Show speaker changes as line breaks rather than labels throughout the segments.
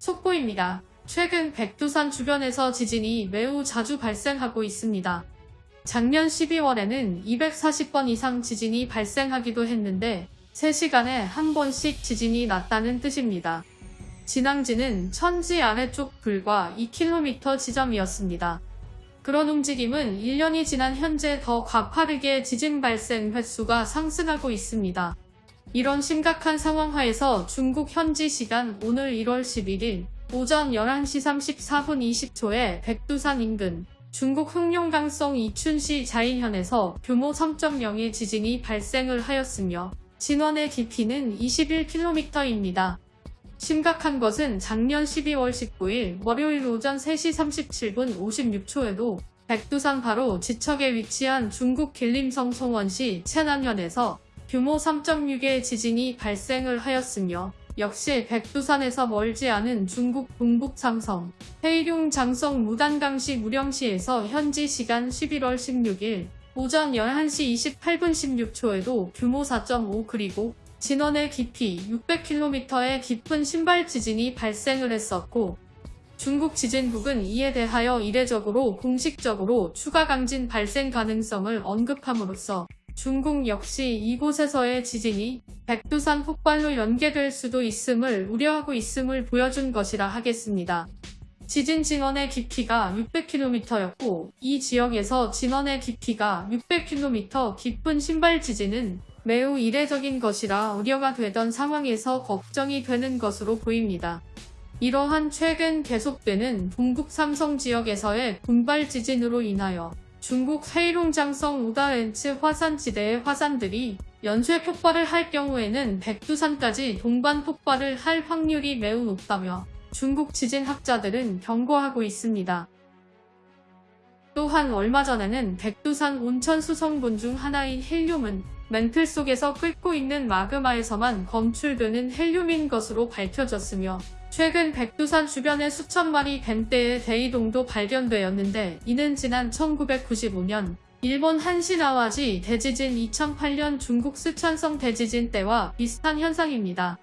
속보입니다. 최근 백두산 주변에서 지진이 매우 자주 발생하고 있습니다. 작년 12월에는 240번 이상 지진이 발생하기도 했는데 3시간에 한 번씩 지진이 났다는 뜻입니다. 진앙지는 천지 아래쪽 불과 2km 지점이었습니다. 그런 움직임은 1년이 지난 현재 더 가파르게 지진 발생 횟수가 상승하고 있습니다. 이런 심각한 상황 하에서 중국 현지 시간 오늘 1월 11일 오전 11시 34분 20초에 백두산 인근 중국 흑룡강성 이춘시 자인현에서 규모 3.0의 지진이 발생을 하였으며 진원의 깊이는 21km입니다. 심각한 것은 작년 12월 19일 월요일 오전 3시 37분 56초에도 백두산 바로 지척에 위치한 중국 길림성 송원시 채난현에서 규모 3.6의 지진이 발생을 하였으며 역시 백두산에서 멀지 않은 중국 동북 삼성, 헤이룡 장성 무단강시 무령시에서 현지 시간 11월 16일 오전 11시 28분 16초에도 규모 4.5 그리고 진원의 깊이 600km의 깊은 신발 지진이 발생을 했었고 중국 지진국은 이에 대하여 이례적으로 공식적으로 추가 강진 발생 가능성을 언급함으로써 중국 역시 이곳에서의 지진이 백두산 폭발로 연계될 수도 있음을 우려하고 있음을 보여준 것이라 하겠습니다. 지진 진원의 깊이가 600km였고 이 지역에서 진원의 깊이가 600km 깊은 신발 지진은 매우 이례적인 것이라 우려가 되던 상황에서 걱정이 되는 것으로 보입니다. 이러한 최근 계속되는 동북 삼성 지역에서의 군발 지진으로 인하여 중국 회이롱장성 우다렌츠 화산지대의 화산들이 연쇄 폭발을 할 경우에는 백두산까지 동반 폭발을 할 확률이 매우 높다며 중국 지진학자들은 경고하고 있습니다. 또한 얼마 전에는 백두산 온천 수성분 중 하나인 헬륨은 멘틀 속에서 끓고 있는 마그마에서만 검출되는 헬륨인 것으로 밝혀졌으며 최근 백두산 주변에 수천 마리 뱀떼의 대이동도 발견되었는데 이는 지난 1995년 일본 한시나와지 대지진 2008년 중국 스촨성 대지진 때와 비슷한 현상입니다.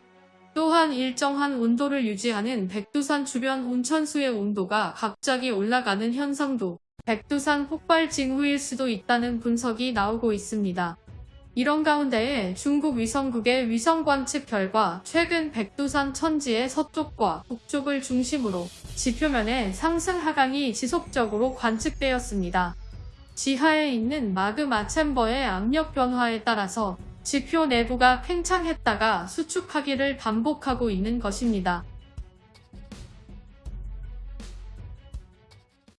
또한 일정한 온도를 유지하는 백두산 주변 온천수의 온도가 갑자기 올라가는 현상도 백두산 폭발 징후일 수도 있다는 분석이 나오고 있습니다. 이런 가운데에 중국 위성국의 위성 관측 결과 최근 백두산 천지의 서쪽과 북쪽을 중심으로 지표면에 상승 하강이 지속적으로 관측되었습니다. 지하에 있는 마그마 챔버의 압력 변화에 따라서 지표 내부가 팽창했다가 수축하기를 반복하고 있는 것입니다.